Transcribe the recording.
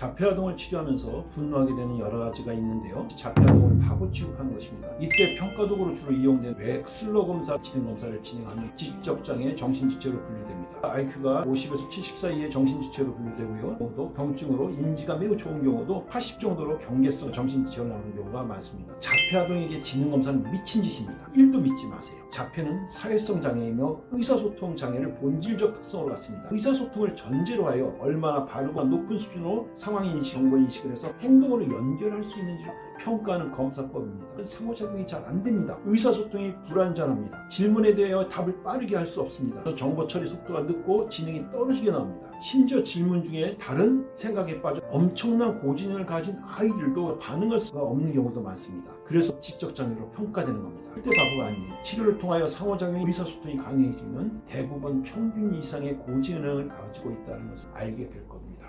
자폐아동을 치료하면서 분노하게 되는 여러 가지가 있는데요. 자폐아동을 바보 취급하는 것입니다. 이때 평가도구로 주로 이용된 뇌 슬러 검사 진행 검사를 진행하면 지적장애 정신지체로 분류됩니다. IQ가 50에서 70 사이의 정신지체로 분류되고요. 또 경증으로 인지가 매우 좋은 경우도 80 정도로 경계성 정신지체로 나오는 경우가 많습니다. 자폐아동에게 지능 검사는 미친 짓입니다. 1도 믿지 마세요. 자폐는 사회성 장애이며 의사소통 장애를 본질적 특성으로 갖습니다. 의사소통을 전제로 하여 얼마나 바르고 높은 수준으로 상황 인식, 정보 인식을 해서 행동으로 연결할 수 있는지 평가하는 검사법입니다. 상호작용이 잘 안 됩니다. 의사소통이 불안전합니다. 질문에 대하여 답을 빠르게 할 수 없습니다. 정보 처리 속도가 늦고 지능이 떨어지게 나옵니다. 심지어 질문 중에 다른 생각에 빠져 엄청난 고지능을 가진 아이들도 반응할 수가 없는 경우도 많습니다. 그래서 지적장애로 평가되는 겁니다. 그때 바보가 아닙니다. 치료를 통하여 상호작용의 의사소통이 강해지면 대부분 평균 이상의 고지능을 가지고 있다는 것을 알게 될 겁니다.